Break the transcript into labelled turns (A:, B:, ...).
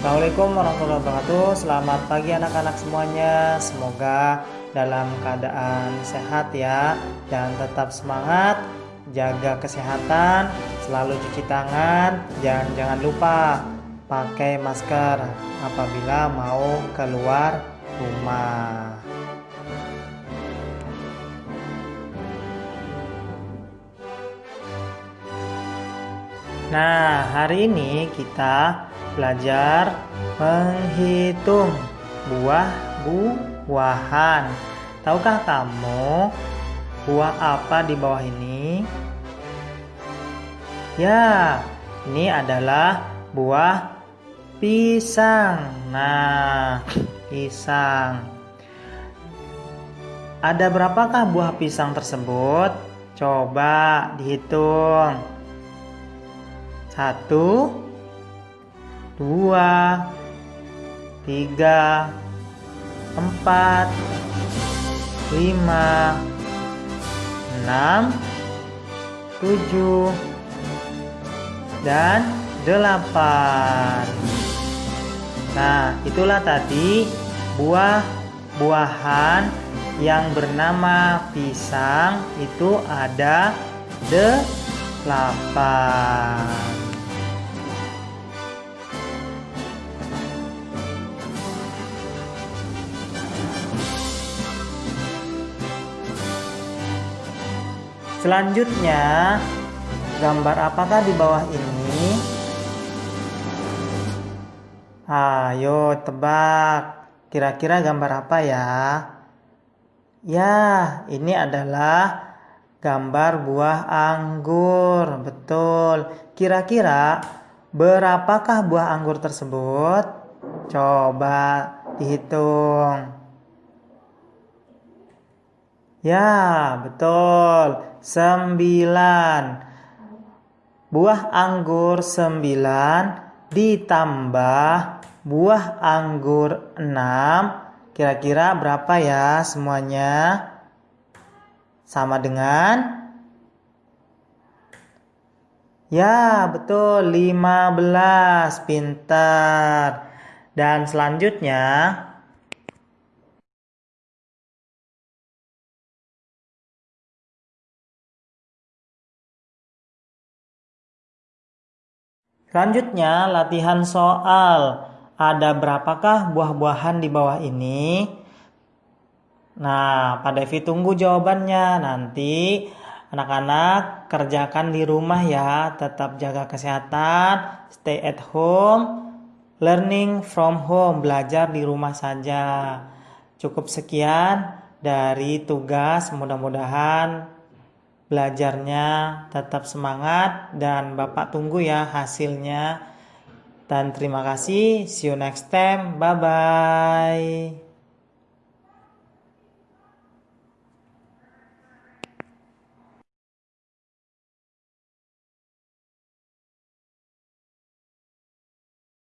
A: Assalamualaikum warahmatullahi wabarakatuh. Selamat pagi anak-anak semuanya. Semoga dalam keadaan sehat ya Dan tetap semangat. Jaga kesehatan Selalu cuci tangan Dan jangan lupa Pakai masker Apabila mau keluar rumah Nah, hari ini kita belajar menghitung buah-buahan. Tahukah kamu buah apa di bawah ini? Ya, ini adalah buah pisang. Nah, pisang. Ada berapakah buah pisang tersebut? Coba dihitung satu dua tiga empat lima enam tujuh dan delapan. Nah itulah tadi buah-buahan yang bernama pisang itu ada delapan Selanjutnya, gambar apakah di bawah ini? Ayo tebak. Kira-kira gambar apa ya? Ya, ini adalah gambar buah anggur. Betul. Kira-kira berapakah buah anggur tersebut? Coba dihitung. Ya, betul. Sembilan. Buah anggur sembilan ditambah buah anggur enam. Kira-kira berapa ya semuanya? Sama dengan? Ya, betul. lima belas Pintar. Dan selanjutnya Selanjutnya latihan soal. Ada berapakah buah-buahan di bawah ini? Nah, Pak Devi tunggu jawabannya. Nanti anak-anak kerjakan di rumah ya. Tetap jaga kesehatan, stay at home, learning from home, belajar di rumah saja. Cukup sekian dari tugas. Mudah-mudahan belajarnya tetap semangat dan Bapak tunggu ya hasilnya. Dan terima kasih. See you next time. Bye bye.